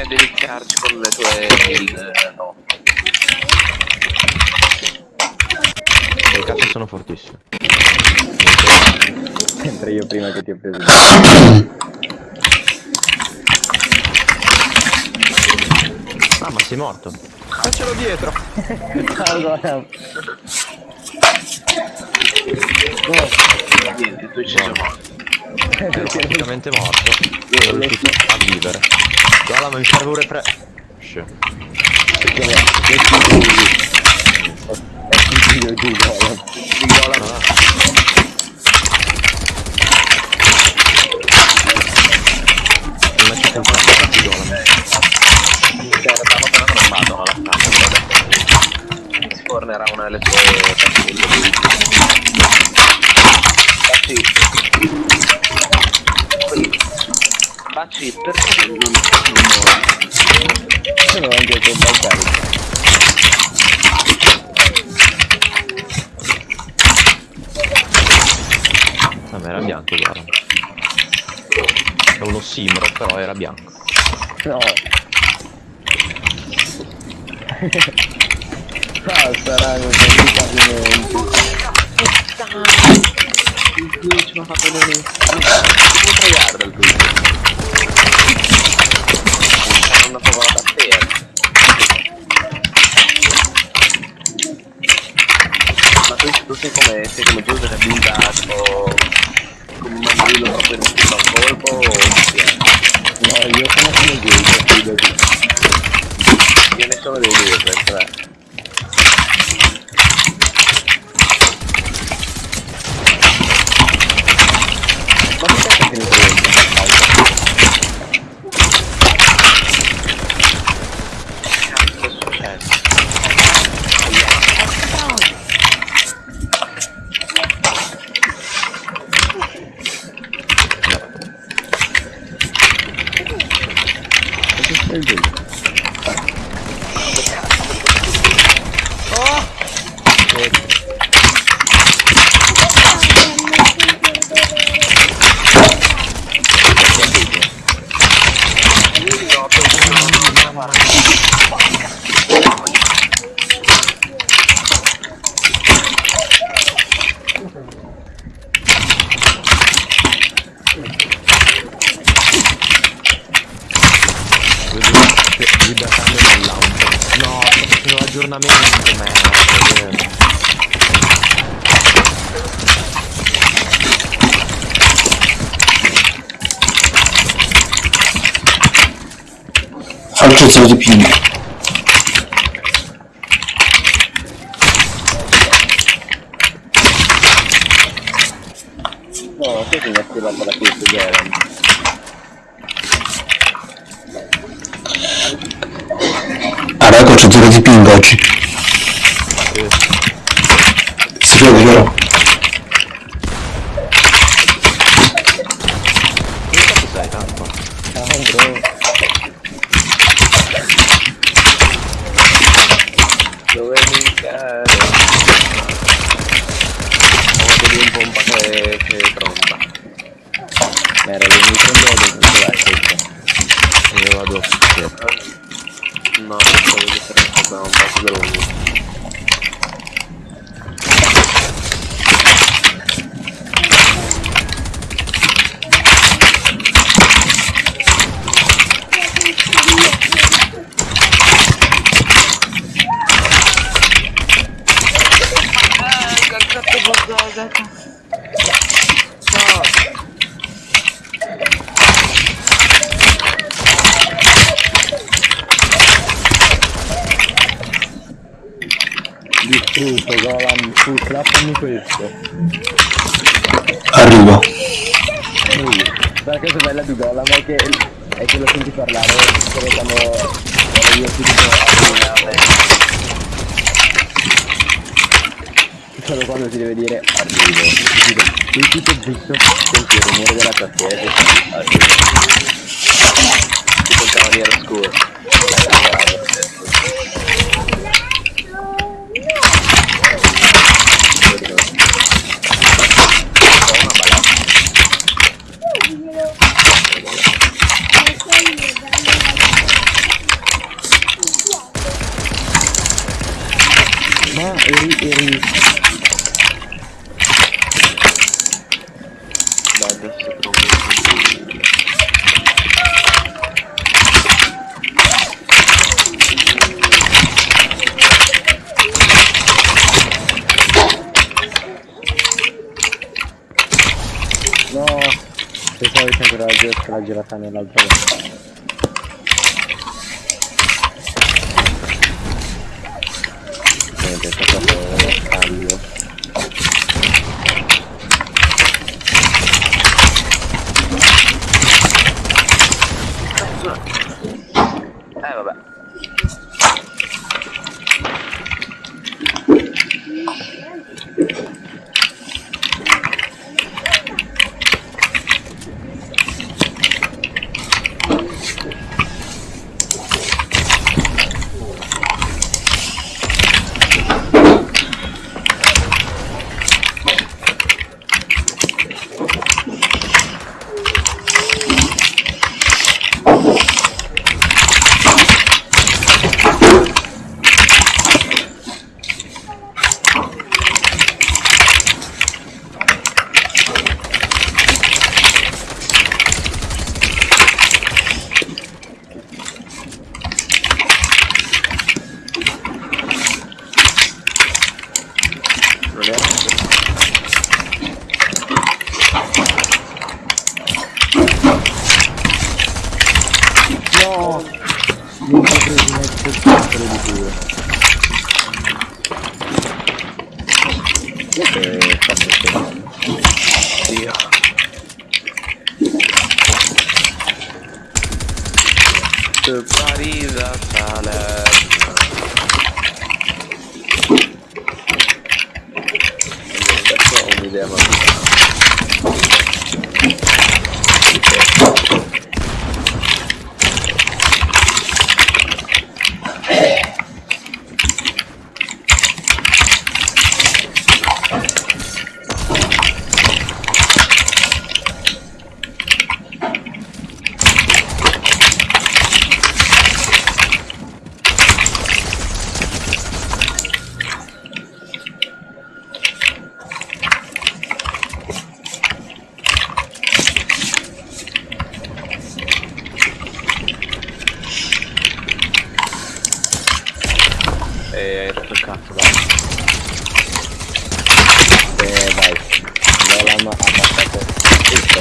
a deliziarci con le tue build, no. Le cazzo sono fortissime. Sempre io prima che ti ho preso. Ah, ma sei morto. Faccelo dietro. allora, Niente, tu ci sei morto. Ero praticamente morto. E ho riuscito a vivere. Guarda, ma mi serve pure pre... Shh. perché è giù, no? Ah. Non è cioè, però alla stanza. adesso Si fornerà una delle sue fanciulle. Baci. Baci, perché non non Sono anche con Balcari. Ah, ma era bianco, guarda. È uno simbro, però era bianco. No. ah, saranno tanti pavimenti. Il glitch mi ha fatto vedere. Come tryhard il glitch? C'è una favolata a te. eh. Ma tu, tu sei come, sei come Giuseppe che ha buildato come un mandrillo proprio in un colpo o chi è? No, io sono come Giulio, fidati. Io ne sono dei due per tre. Ma perché è finito dentro? Perché stai giù? No, penso che non ce la farò. Libertando dal launcher. No, sto facendo l'aggiornamento, merda. Faccio zero di ping. No, sai che mi ha attivato la kill Garen? Ah, raga, c'ho zero di ping oggi. Si vede, vero? Che cazzo sei, tanto? Ah, bro. Dove mi cade? Ho di un pompa che, che tromba. Ma era venuto in modo con la stessa. Io vado. Sì. No, pensavo di essere un po' un po' più lungo. Distrutto, Golan, tu slappami questo. Arrivo. La cosa bella di Golan è che, è che lo senti parlare solo quando quando io ti dico arrivare. Solo quando ti deve dire arrivo. Ti dico, tu tutto zitto, senti il rumore della tastiera arrivo. Tipo il cavaliere oscuro. Ma eri, eri... Dai, adesso trovo il No! Pensavo che ancora la, gi- la girata nell'altra volta. Eh vabbè. Non E hai rotto il cazzo, dai. Eh dai. Golan ha passato tutto.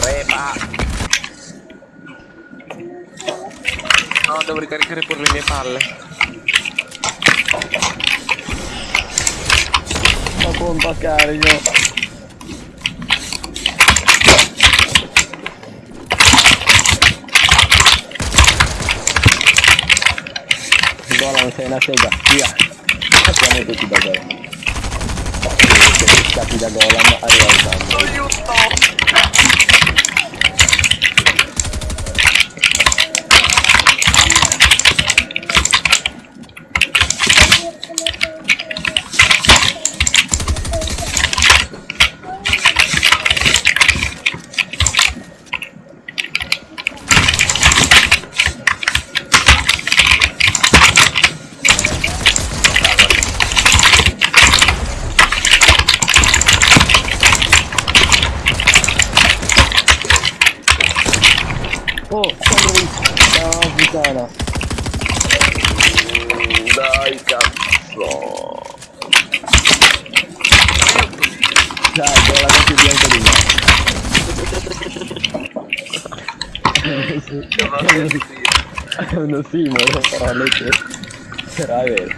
Crepa! No, devo ricaricare pure le mie palle. Ma pompa carico. Golan sei una sega, via. Siamo tutti da. Siete stati da Golan arriva il cambio. Aiuto! Oh, sono lì. No, puttana. Mm, Dai, cazzo! Dai, Golan è più bianco di me. È uno simolo, però lei che... Però è vero.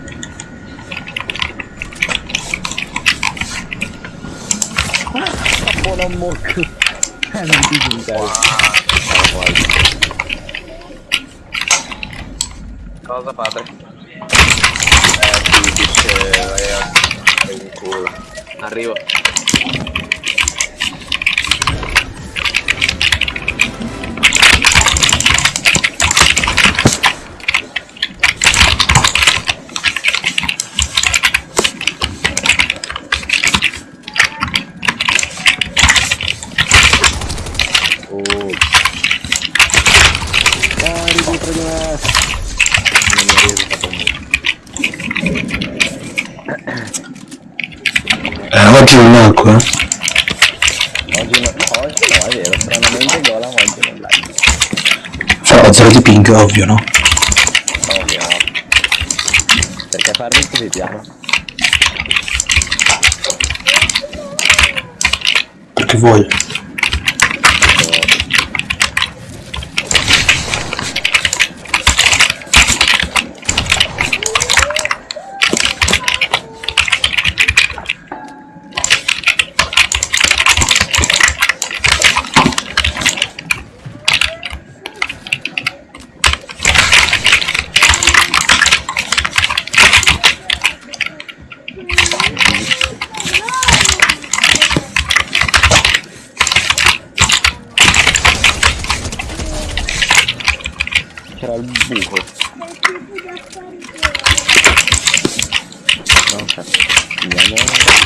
Ah, buona mocco. Eh, non ti giuncare. Cosa padre? Eh, sì, dice, vai a Arrivo. Oggi non? Oggi no, oggi no, è vero, stranamente Golan oggi non live. Cioè, ho zero di ping, ovvio, no? Ovvio. Perché farli così piano? Perché vuoi? No, ok. Andiamo.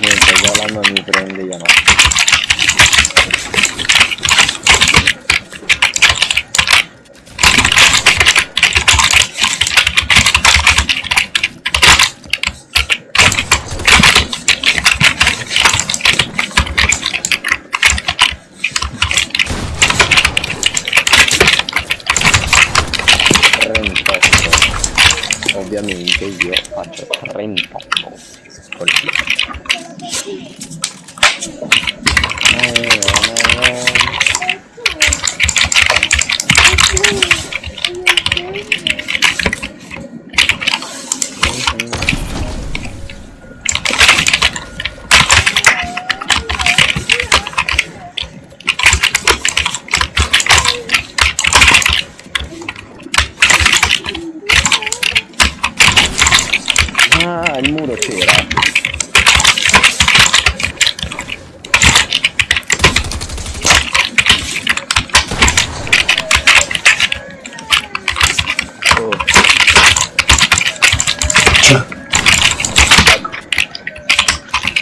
Questo dai. Non mi prende, io no. Ovviamente io faccio 38. Così. Ah, il muro c'era. Oh, Cioè,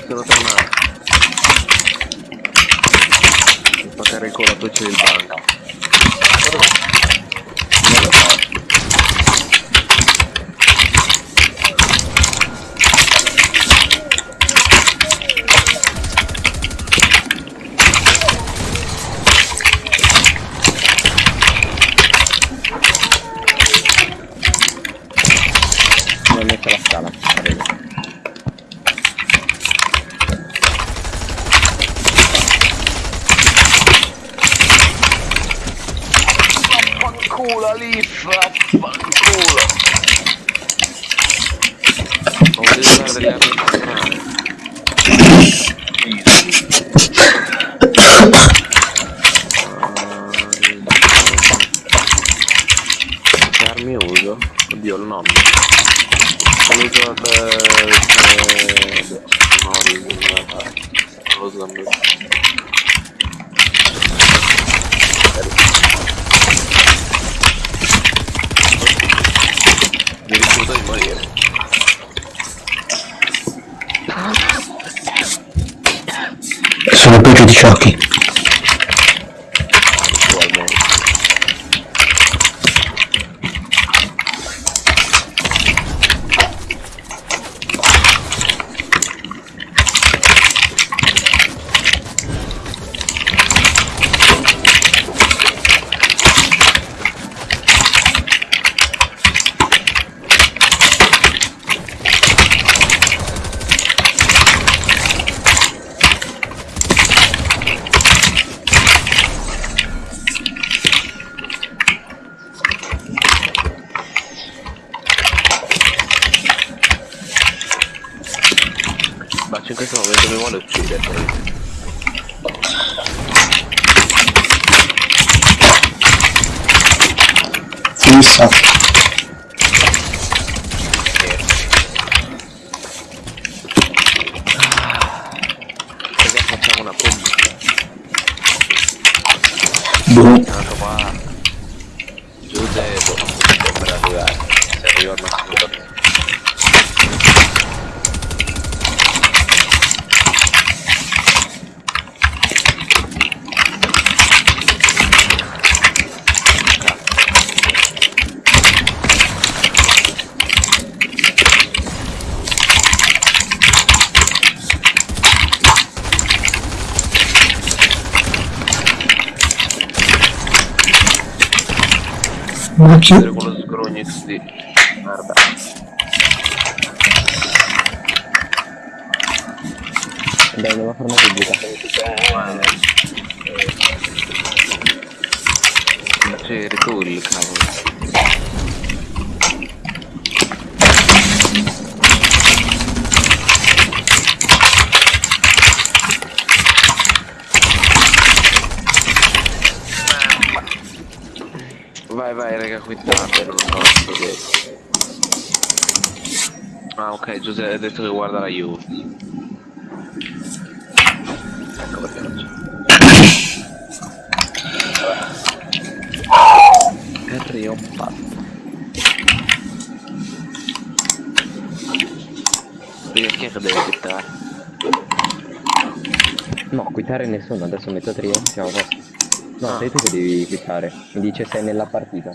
Sono tornato. Per spaccare il culo a tutti del banco. non lo so. Mi ho messo la scala, vedo. Fanculo Leaf, fanculo. Non voglio usare delle armi personali. Che armi uso? Oddio il nome. Non uso eh, No, lo me. Mi rifiuto di morire. Sono peggio di Chucky. questo non vedo come lo uccide Chissà Facciamo una Ma chi- vedere quello sgrognix di merda. Dai, a fare una pubblica. C'eri tu il cavolo. Vai vai raga quittate, non lo so Ah ok Giuseppe ha detto che guarda la Juve. Ecco perché non c'è. Harry è un pazzo. Perché che deve quittare? No, quittare nessuno, adesso metto trio, siamo a. No, Ah. sei tu che devi quittare. Mi dice sei nella partita.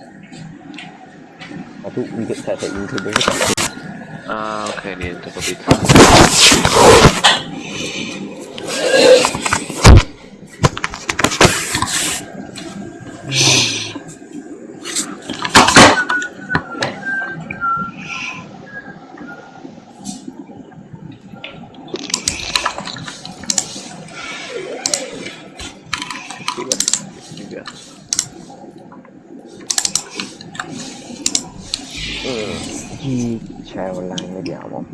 Ma tu, in che, cioè, sei in che dove sei? Ah ok niente, ho capito. Chi c'è online? Vediamo.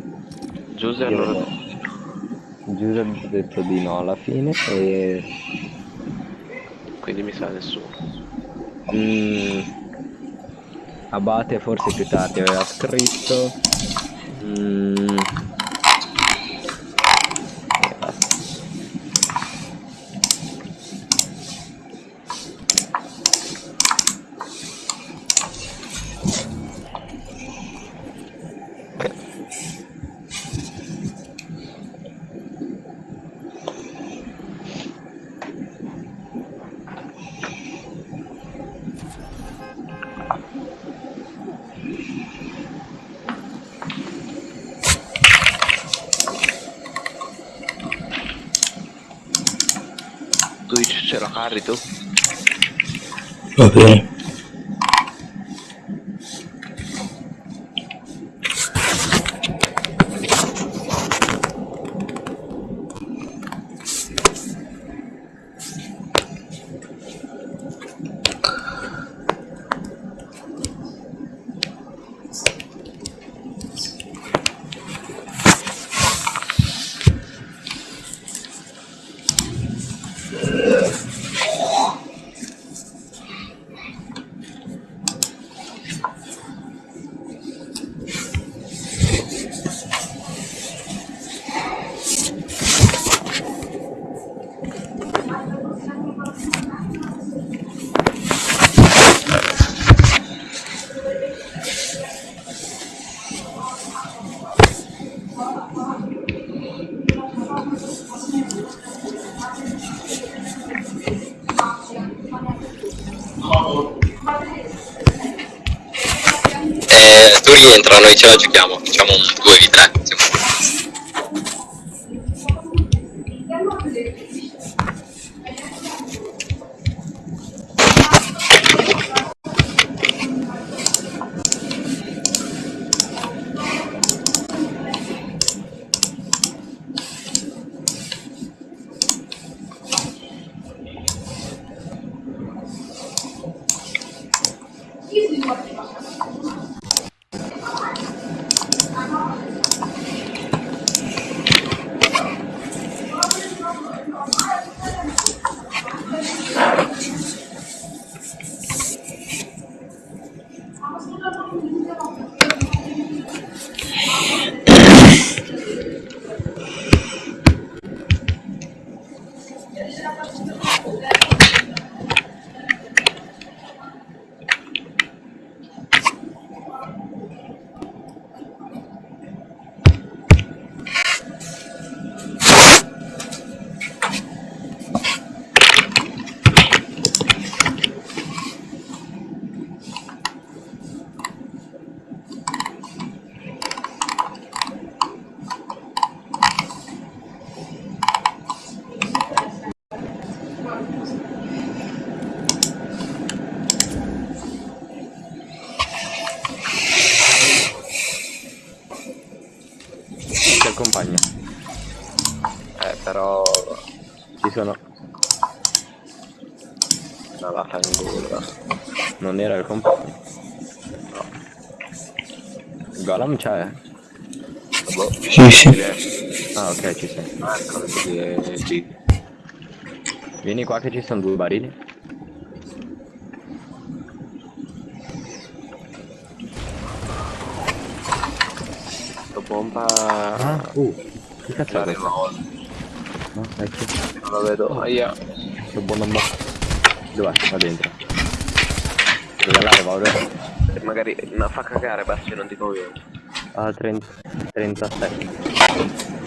Giuseppe Io allora Giuseppe ha detto di no alla fine e... quindi mi sa nessuno. Mm, Abate forse più tardi aveva scritto. Mm, e basta. Twitch ce la carri tu? Noi ce la giochiamo, facciamo un 2v3. Compagno. Eh, però ci sono. No, vaffanculo. Non era il compagno. No. Golam c'è? Boh, Sì, sì. Ah, ok, ci sei. ecco, vedi, eh, sì. Vieni qua che ci sono due barili. Pompa... Ah, uh. Che cazzo è remote, No, ecco. non lo vedo. Aia. Che buono mo. Dov'è? Va dentro. Dove la? E Magari... No, fa cagare, basta, non ti conviene. Ah, 30, 37.